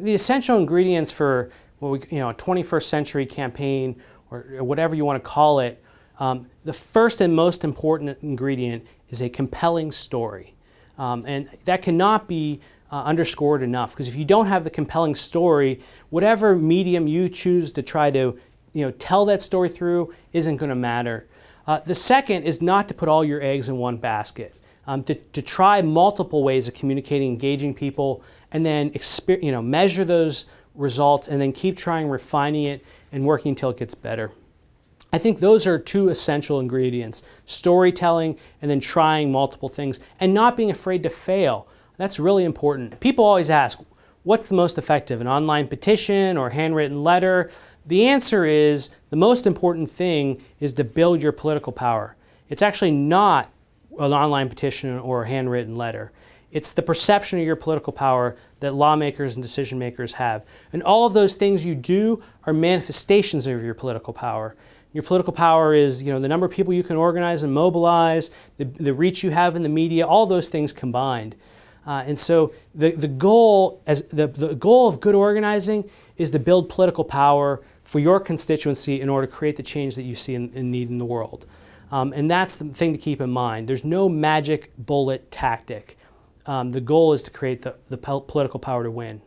The essential ingredients for what we, you know, a 21st century campaign or whatever you want to call it, um, the first and most important ingredient is a compelling story. Um, and that cannot be uh, underscored enough because if you don't have the compelling story, whatever medium you choose to try to you know, tell that story through isn't going to matter. Uh, the second is not to put all your eggs in one basket. Um, to, to try multiple ways of communicating, engaging people, and then you know, measure those results and then keep trying refining it and working until it gets better. I think those are two essential ingredients, storytelling and then trying multiple things and not being afraid to fail. That's really important. People always ask, what's the most effective, an online petition or handwritten letter? The answer is the most important thing is to build your political power. It's actually not an online petition or a handwritten letter. It's the perception of your political power that lawmakers and decision makers have. And all of those things you do are manifestations of your political power. Your political power is you know, the number of people you can organize and mobilize, the, the reach you have in the media, all those things combined. Uh, and so the, the, goal as the, the goal of good organizing is to build political power for your constituency in order to create the change that you see in need in the world. Um, and that's the thing to keep in mind. There's no magic bullet tactic. Um, the goal is to create the, the political power to win.